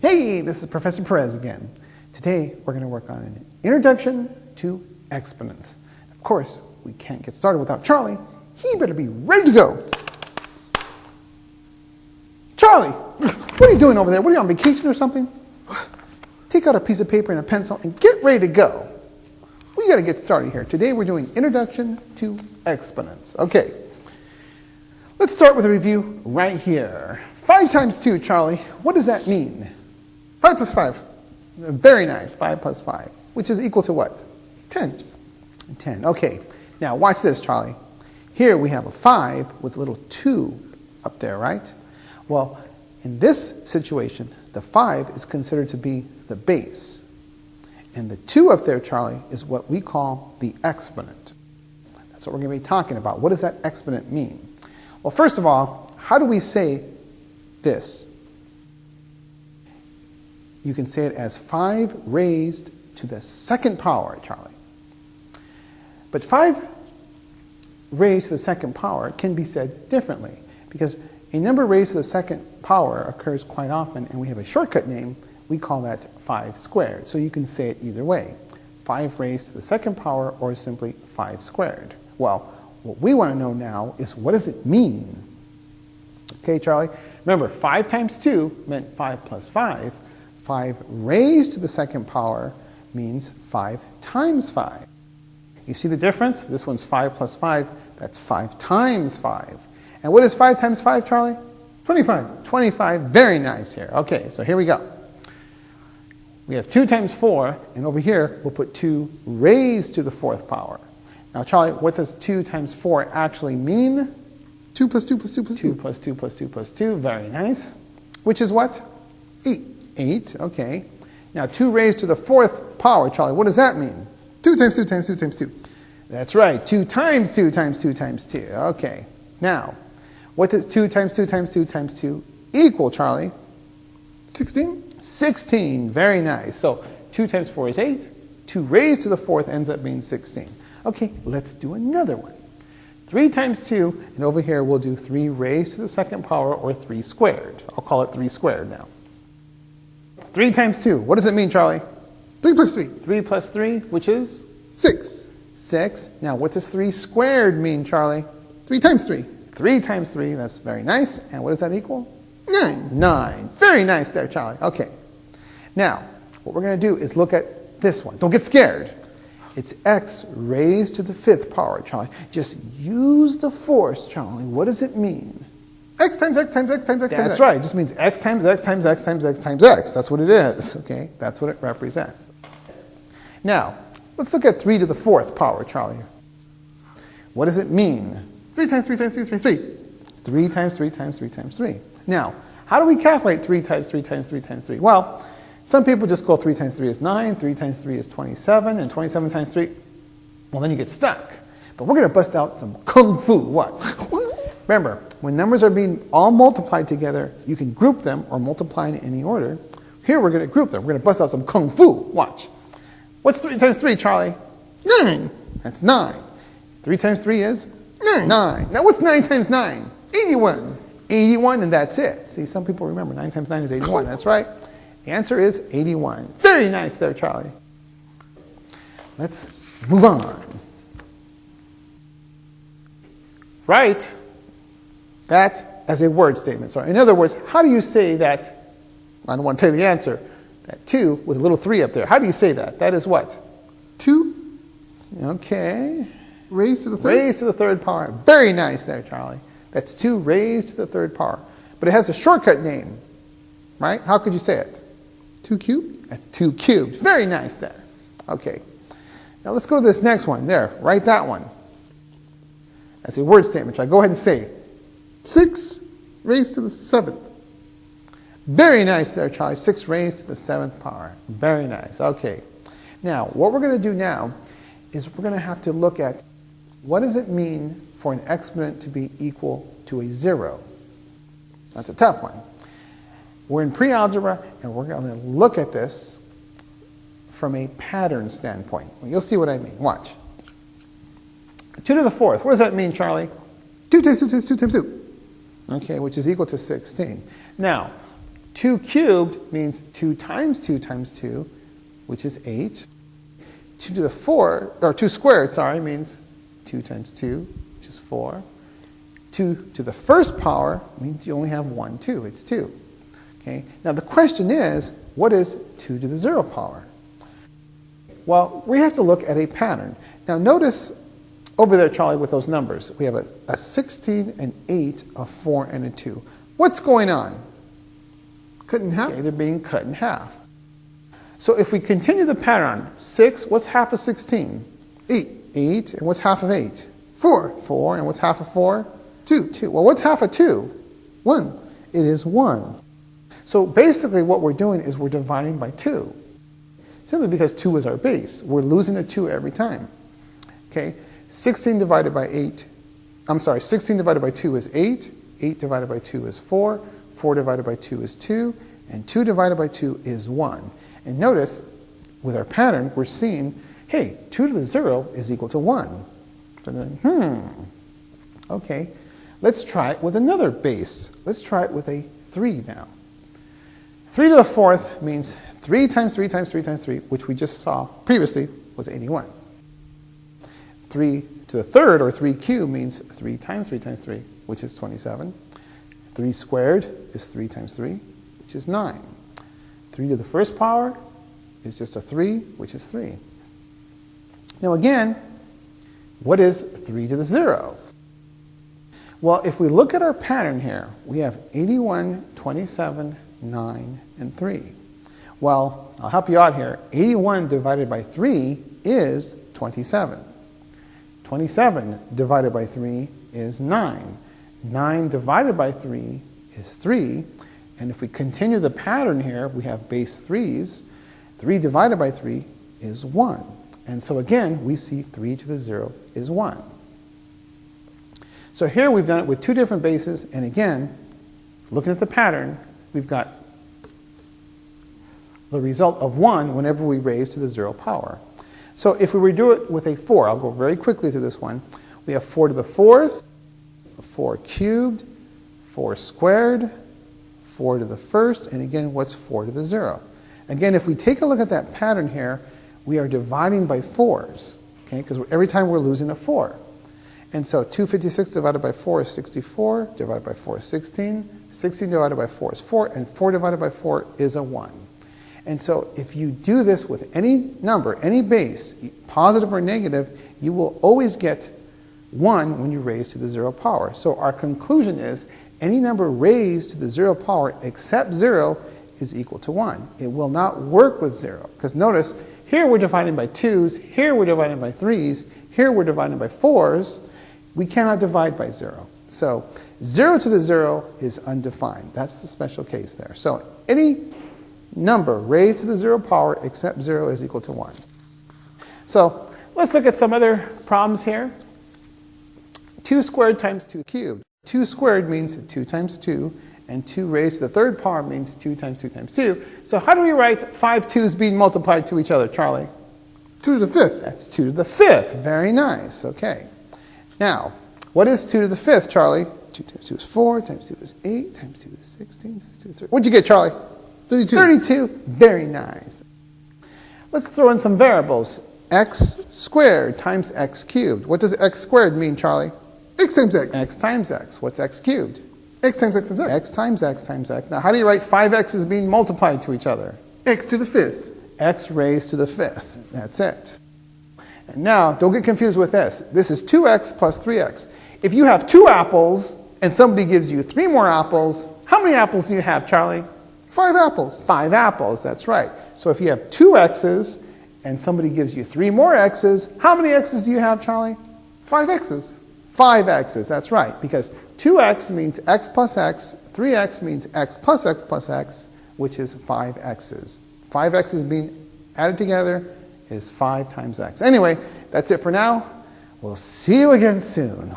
Hey, this is Professor Perez again. Today we're going to work on an introduction to exponents. Of course, we can't get started without Charlie. He better be ready to go. Charlie, what are you doing over there? What are you on vacation or something? Take out a piece of paper and a pencil and get ready to go. We got to get started here. Today we're doing introduction to exponents. Okay. Let's start with a review right here. 5 times 2, Charlie, what does that mean? 5 plus 5. Very nice. 5 plus 5, which is equal to what? 10. 10. Okay. Now watch this, Charlie. Here we have a 5 with a little 2 up there, right? Well, in this situation, the 5 is considered to be the base. And the 2 up there, Charlie, is what we call the exponent. That's what we're going to be talking about. What does that exponent mean? Well, first of all, how do we say this? You can say it as 5 raised to the second power, Charlie. But 5 raised to the second power can be said differently because a number raised to the second power occurs quite often and we have a shortcut name, we call that 5 squared. So you can say it either way, 5 raised to the second power or simply 5 squared. Well, what we want to know now is what does it mean? Okay, Charlie? Remember, 5 times 2 meant 5 plus 5. 5 raised to the second power means 5 times 5. You see the difference? This one's 5 plus 5. That's 5 times 5. And what is 5 times 5, Charlie? 25. 25. Very nice here. Okay, so here we go. We have 2 times 4, and over here we'll put 2 raised to the fourth power. Now, Charlie, what does 2 times 4 actually mean? 2 plus 2 plus 2 plus 2. 2 plus 2 plus 2 plus 2. Very nice. Which is what? 8. 8, okay. Now, 2 raised to the fourth power, Charlie, what does that mean? 2 times 2 times 2 times 2. That's right. 2 times 2 times 2 times 2. Okay. Now, what does 2 times 2 times 2 times 2 equal, Charlie? 16. 16. Very nice. So 2 times 4 is 8. 2 raised to the fourth ends up being 16. Okay, let's do another one. 3 times 2, and over here we'll do 3 raised to the second power, or 3 squared. I'll call it 3 squared now. 3 times 2, what does it mean, Charlie? 3 plus 3. 3 plus 3, which is? 6. 6. Now, what does 3 squared mean, Charlie? 3 times 3. 3 times 3, that's very nice. And what does that equal? 9. 9. Very nice there, Charlie. Okay. Now, what we're going to do is look at this one. Don't get scared. It's x raised to the fifth power, Charlie. Just use the force, Charlie. What does it mean? X times x times x times x That's times right. It just means x times x times x times x times x. That's what it is, okay? That's what it represents. Now, let's look at 3 to the fourth power, Charlie. What does it mean? 3 times 3 times 3 times 3. 3 times 3 times 3 times 3. Now, how do we calculate 3 times 3 times 3 times 3? Well, some people just go 3 times 3 is 9, 3 times 3 is 27, and 27 times 3, well, then you get stuck. But we're going to bust out some kung fu. What? Remember, when numbers are being all multiplied together, you can group them or multiply in any order. Here we're going to group them. We're going to bust out some kung fu. Watch. What's 3 times 3, Charlie? 9. That's 9. 3 times 3 is? 9. 9. Now what's 9 times 9? 81. 81 and that's it. See, some people remember 9 times 9 is 81. That's right. The answer is 81. Very nice there, Charlie. Let's move on. Write that as a word statement. So in other words, how do you say that, I don't want to tell you the answer, that 2 with a little 3 up there. How do you say that? That is what? 2 Okay. raised to the third. Raised to the third power. Very nice there, Charlie. That's 2 raised to the third power. But it has a shortcut name, right? How could you say it? 2 cubed. That's 2 cubed. Very nice there. Okay. Now let's go to this next one. There, write that one. That's a word statement. Shall I go ahead and say? 6 raised to the seventh. Very nice there, Charlie. 6 raised to the seventh power. Very nice. Okay. Now, what we're going to do now is we're going to have to look at what does it mean for an exponent to be equal to a zero? That's a tough one. We're in pre-algebra, and we're going to look at this from a pattern standpoint. Well, you'll see what I mean. Watch. 2 to the fourth. What does that mean, Charlie? 2 times 2 times 2 times 2. Okay, which is equal to 16. Now, 2 cubed means 2 times 2 times 2, which is 8. 2 to the 4, or 2 squared, sorry, means 2 times 2, which is 4. 2 to the first power means you only have 1 2, it's 2. Okay? Now the question is, what is 2 to the 0 power? Well, we have to look at a pattern. Now notice over there, Charlie, with those numbers, we have a, a 16, an 8, a 4, and a 2. What's going on? Cut in half? Okay, they're being cut in half. So if we continue the pattern, 6, what's half of 16? 8. 8, and what's half of 8? 4. 4, and what's half of 4? 2. 2. Well, what's half of 2? 1. It is 1. So basically what we're doing is we're dividing by 2. Simply because 2 is our base. We're losing a 2 every time. Okay, 16 divided by 8, I'm sorry, 16 divided by 2 is 8, 8 divided by 2 is 4, 4 divided by 2 is 2, and 2 divided by 2 is 1. And notice, with our pattern, we're seeing, hey, 2 to the 0 is equal to 1. So then, hmm, okay, let's try it with another base. Let's try it with a 3 now. 3 to the fourth means 3 times 3 times 3 times 3, which we just saw previously was 81. 3 to the third, or 3 cubed, means 3 times 3 times 3, which is 27. 3 squared is 3 times 3, which is 9. 3 to the first power is just a 3, which is 3. Now again, what is 3 to the 0? Well, if we look at our pattern here, we have 81, 27, 9, and 3. Well, I'll help you out here. 81 divided by 3 is 27. 27 divided by 3 is 9. 9 divided by 3 is 3. And if we continue the pattern here, we have base 3's. 3 divided by 3 is 1. And so again, we see 3 to the 0 is 1. So here we've done it with two different bases, and again, looking at the pattern, we've got the result of 1 whenever we raise to the 0 power. So if we redo it with a 4, I'll go very quickly through this one. We have 4 to the 4th, 4 cubed, 4 squared, 4 to the first, and again, what's 4 to the 0? Again, if we take a look at that pattern here, we are dividing by 4s, okay, because every time we're losing a 4. And so 256 divided by 4 is 64, divided by 4 is 16, 16 divided by 4 is 4, and 4 divided by 4 is a 1. And so if you do this with any number, any base, positive or negative, you will always get 1 when you raise to the 0 power. So our conclusion is any number raised to the 0 power except 0 is equal to 1. It will not work with 0. Because notice, here we're dividing by 2's, here we're dividing by 3's, here we're dividing by 4's. We cannot divide by 0. So 0 to the 0 is undefined. That's the special case there. So any number raised to the 0 power except 0 is equal to 1. So let's look at some other problems here. 2 squared times 2 cubed. 2 squared means 2 times 2, and 2 raised to the third power means 2 times 2 times 2. So how do we write 5 2's being multiplied to each other, Charlie? 2 to the fifth. That's 2 to the fifth. Very nice. Okay. Now, what is 2 to the fifth, Charlie? 2 times 2 is 4, times 2 is 8, times 2 is 16, times 2 is 30. What'd you get, Charlie? 32. 32. Very nice. Let's throw in some variables. x squared times x cubed. What does x squared mean, Charlie? X times X. x times x. What's x cubed? X times X times X. x times x times x. Now, how do you write 5x's being multiplied to each other? X to the fifth. x raised to the fifth. That's it. And now, don't get confused with this. This is 2x plus 3x. If you have two apples and somebody gives you three more apples, how many apples do you have, Charlie? Five apples. Five apples, that's right. So if you have two x's and somebody gives you three more x's, how many x's do you have, Charlie? Five X's. Five x's, that's right. Because 2x means x plus x, 3x means x plus x plus x, which is 5 x's. 5 x's being added together is 5 times x. Anyway, that's it for now. We'll see you again soon.